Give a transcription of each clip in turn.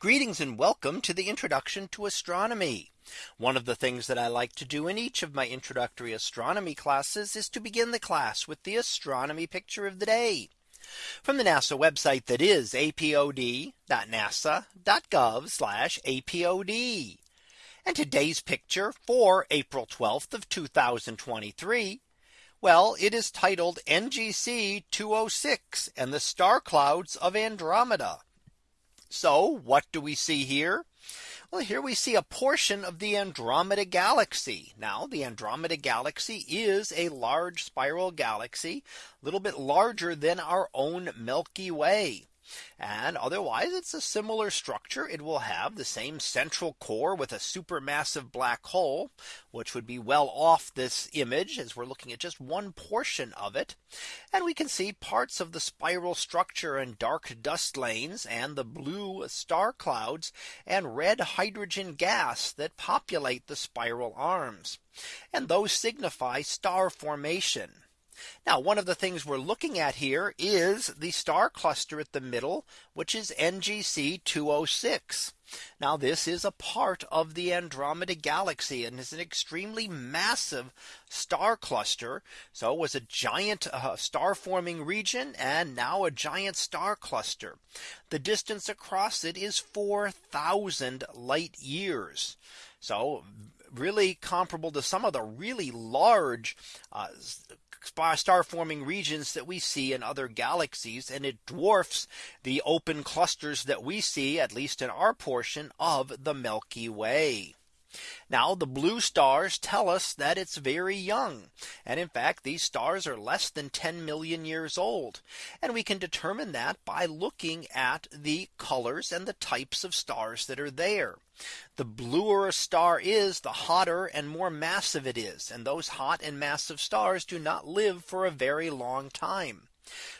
Greetings and welcome to the introduction to astronomy. One of the things that I like to do in each of my introductory astronomy classes is to begin the class with the astronomy picture of the day from the NASA website that is apod.nasa.gov apod. And today's picture for April 12th of 2023. Well, it is titled NGC 206 and the star clouds of Andromeda. So what do we see here? Well, here we see a portion of the Andromeda galaxy. Now the Andromeda galaxy is a large spiral galaxy, a little bit larger than our own Milky Way. And otherwise it's a similar structure. It will have the same central core with a supermassive black hole, which would be well off this image as we're looking at just one portion of it. And we can see parts of the spiral structure and dark dust lanes and the blue star clouds and red hydrogen gas that populate the spiral arms. And those signify star formation. Now one of the things we're looking at here is the star cluster at the middle, which is NGC 206. Now this is a part of the Andromeda galaxy and is an extremely massive star cluster. So it was a giant uh, star forming region and now a giant star cluster. The distance across it is 4000 light years. So really comparable to some of the really large uh, star forming regions that we see in other galaxies and it dwarfs the open clusters that we see at least in our portion of the Milky Way. Now the blue stars tell us that it's very young. And in fact, these stars are less than 10 million years old. And we can determine that by looking at the colors and the types of stars that are there. The bluer a star is, the hotter and more massive it is. And those hot and massive stars do not live for a very long time.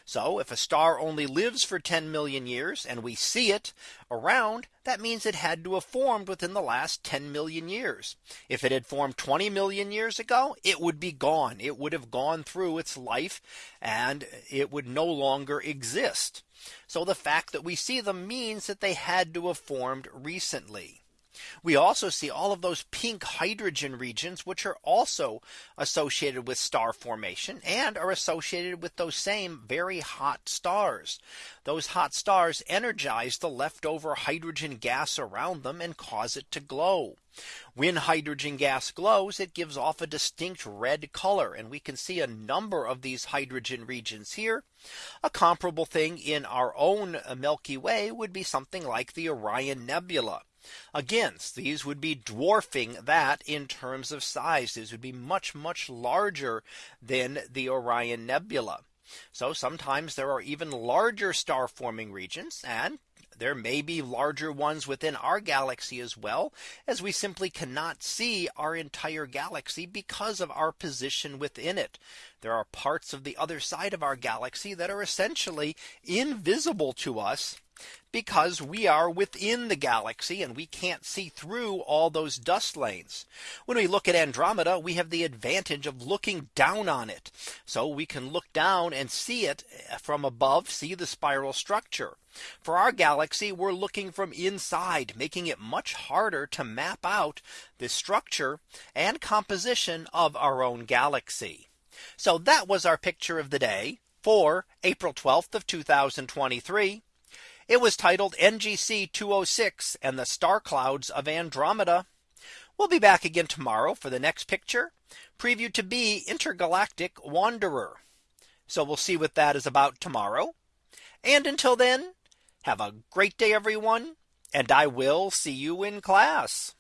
So if a star only lives for 10 million years and we see it around, that means it had to have formed within the last 10 million years. If it had formed 20 million years ago, it would be gone. It would have gone through its life and it would no longer exist. So the fact that we see them means that they had to have formed recently. We also see all of those pink hydrogen regions, which are also associated with star formation and are associated with those same very hot stars. Those hot stars energize the leftover hydrogen gas around them and cause it to glow. When hydrogen gas glows, it gives off a distinct red color. And we can see a number of these hydrogen regions here. A comparable thing in our own Milky Way would be something like the Orion Nebula. Again, these would be dwarfing that in terms of size. These would be much, much larger than the Orion Nebula. So sometimes there are even larger star forming regions and there may be larger ones within our galaxy as well as we simply cannot see our entire galaxy because of our position within it. There are parts of the other side of our galaxy that are essentially invisible to us because we are within the galaxy and we can't see through all those dust lanes. When we look at Andromeda, we have the advantage of looking down on it. So we can look down and see it from above, see the spiral structure. For our galaxy, we're looking from inside, making it much harder to map out the structure and composition of our own galaxy. So that was our picture of the day for April 12th of 2023. It was titled NGC 206 and the star clouds of Andromeda. We'll be back again tomorrow for the next picture previewed to be intergalactic wanderer. So we'll see what that is about tomorrow. And until then, have a great day, everyone. And I will see you in class.